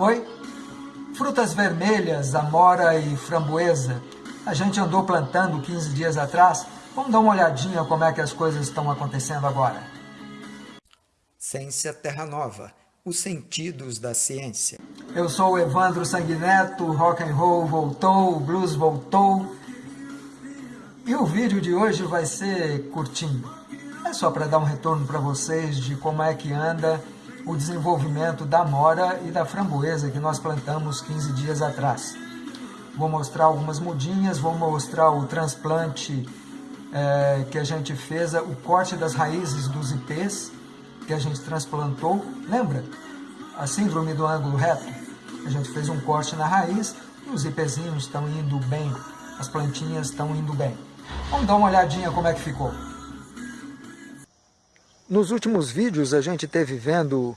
Oi? Frutas vermelhas, amora e framboesa. A gente andou plantando 15 dias atrás. Vamos dar uma olhadinha como é que as coisas estão acontecendo agora. Ciência Terra Nova, os sentidos da ciência. Eu sou o Evandro Sanguineto, rock and roll voltou, blues voltou. E o vídeo de hoje vai ser curtinho. É só para dar um retorno para vocês de como é que anda o desenvolvimento da mora e da framboesa que nós plantamos 15 dias atrás. Vou mostrar algumas mudinhas, vou mostrar o transplante é, que a gente fez, o corte das raízes dos ipês que a gente transplantou. Lembra? A síndrome do ângulo reto. A gente fez um corte na raiz e os ipêzinhos estão indo bem, as plantinhas estão indo bem. Vamos dar uma olhadinha como é que ficou. Nos últimos vídeos a gente teve vendo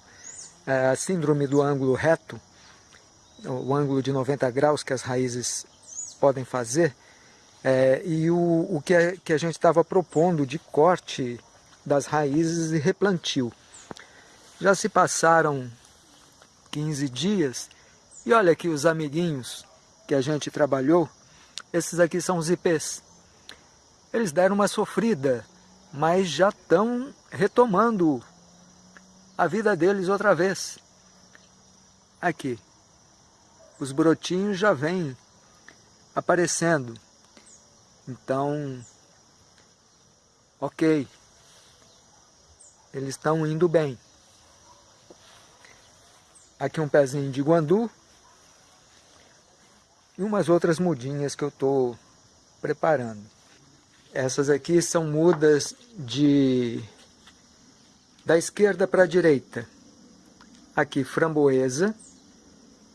é, a síndrome do ângulo reto, o ângulo de 90 graus que as raízes podem fazer, é, e o, o que, que a gente estava propondo de corte das raízes e replantio. Já se passaram 15 dias e olha aqui os amiguinhos que a gente trabalhou, esses aqui são os ipês. Eles deram uma sofrida mas já estão retomando a vida deles outra vez. Aqui, os brotinhos já vêm aparecendo. Então, ok, eles estão indo bem. Aqui um pezinho de guandu e umas outras mudinhas que eu estou preparando. Essas aqui são mudas de da esquerda para a direita. Aqui framboesa,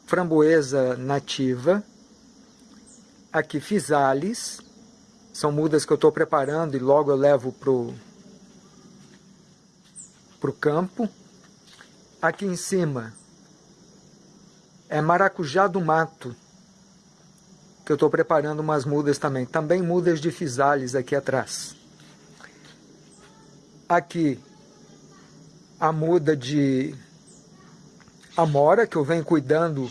framboesa nativa. Aqui fisales, são mudas que eu estou preparando e logo eu levo para o campo. Aqui em cima é maracujá do mato que eu estou preparando umas mudas também. Também mudas de fisales aqui atrás. Aqui a muda de amora, que eu venho cuidando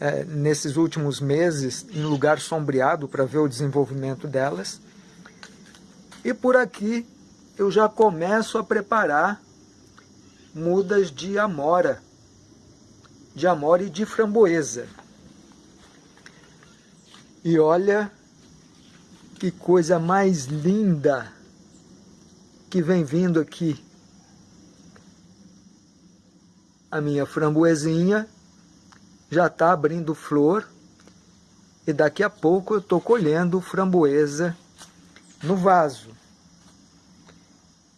é, nesses últimos meses em lugar sombreado para ver o desenvolvimento delas. E por aqui eu já começo a preparar mudas de amora, de amora e de framboesa. E olha que coisa mais linda que vem vindo aqui. A minha framboesinha já está abrindo flor e daqui a pouco eu estou colhendo framboesa no vaso.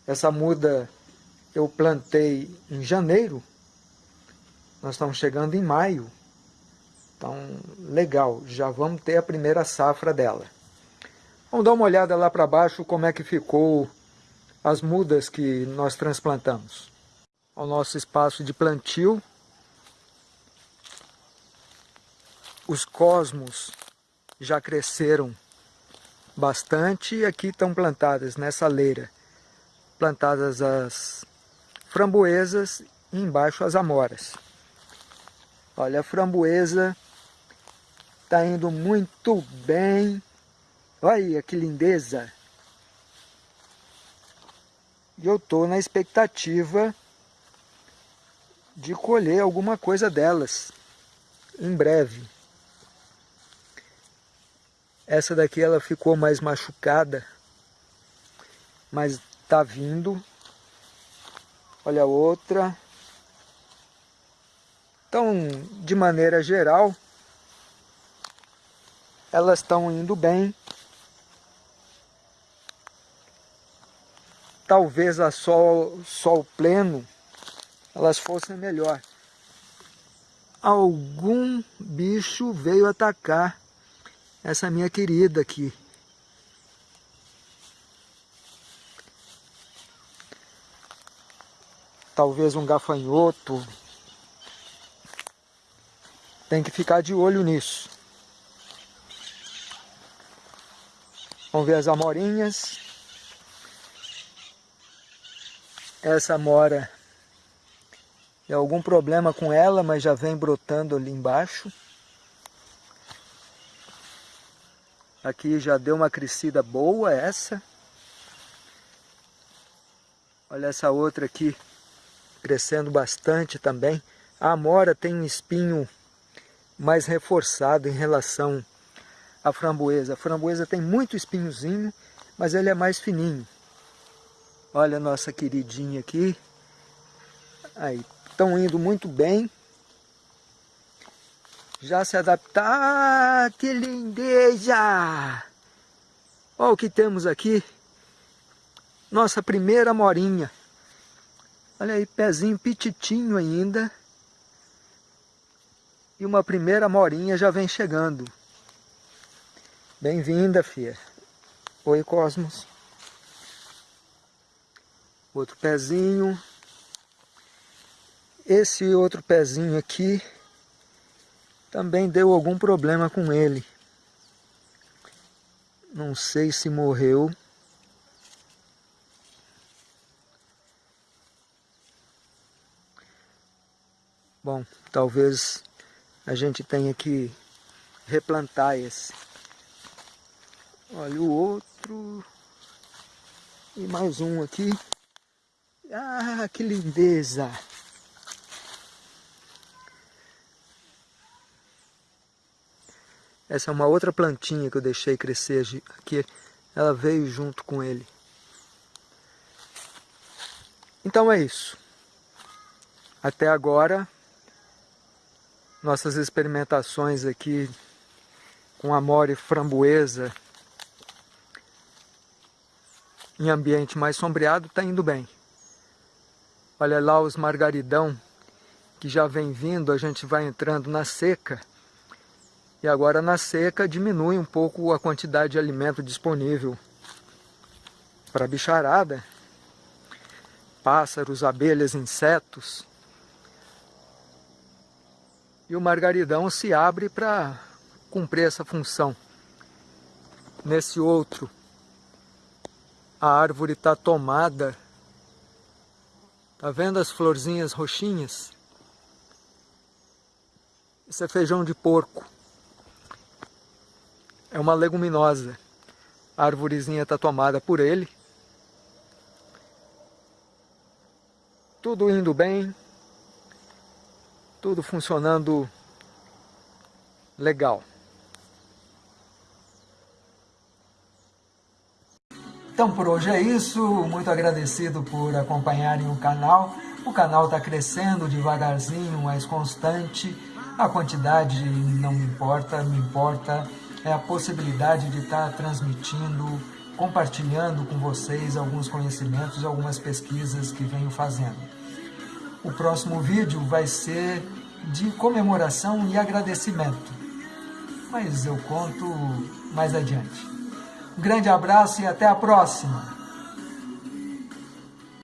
Essa muda eu plantei em janeiro, nós estamos chegando em maio. Então, legal, já vamos ter a primeira safra dela. Vamos dar uma olhada lá para baixo como é que ficou as mudas que nós transplantamos. O nosso espaço de plantio. Os cosmos já cresceram bastante e aqui estão plantadas nessa leira. Plantadas as framboesas e embaixo as amoras. Olha, a framboesa Tá indo muito bem. Olha que lindeza. E eu tô na expectativa de colher alguma coisa delas em breve. Essa daqui ela ficou mais machucada, mas tá vindo. Olha a outra. Então, de maneira geral, elas estão indo bem. Talvez a sol, sol pleno elas fossem melhor. Algum bicho veio atacar essa minha querida aqui. Talvez um gafanhoto. Tem que ficar de olho nisso. Vamos ver as amorinhas. Essa amora É algum problema com ela, mas já vem brotando ali embaixo. Aqui já deu uma crescida boa essa. Olha essa outra aqui, crescendo bastante também. A amora tem um espinho mais reforçado em relação à framboesa. A framboesa tem muito espinhozinho, mas ele é mais fininho. Olha a nossa queridinha aqui. Aí, estão indo muito bem. Já se adaptar. Ah, que lindeza! Olha o que temos aqui. Nossa primeira morinha. Olha aí, pezinho pititinho ainda. E uma primeira morinha já vem chegando. Bem-vinda, filha. Oi, Cosmos. Outro pezinho. Esse outro pezinho aqui também deu algum problema com ele. Não sei se morreu. Bom, talvez a gente tenha que replantar esse. Olha o outro. E mais um aqui. Ah, que lindeza! Essa é uma outra plantinha que eu deixei crescer aqui. Ela veio junto com ele. Então é isso. Até agora, nossas experimentações aqui com amore framboesa em ambiente mais sombreado está indo bem. Olha lá os margaridão que já vem vindo, a gente vai entrando na seca. E agora na seca diminui um pouco a quantidade de alimento disponível para a bicharada. Pássaros, abelhas, insetos. E o margaridão se abre para cumprir essa função. Nesse outro, a árvore está tomada. Tá vendo as florzinhas roxinhas? Isso é feijão de porco. É uma leguminosa. A árvorezinha está tomada por ele. Tudo indo bem. Tudo funcionando legal. Então por hoje é isso, muito agradecido por acompanharem o canal. O canal está crescendo devagarzinho, mas constante. A quantidade não me importa, me importa é a possibilidade de estar tá transmitindo, compartilhando com vocês alguns conhecimentos, algumas pesquisas que venho fazendo. O próximo vídeo vai ser de comemoração e agradecimento, mas eu conto mais adiante. Grande abraço e até a próxima!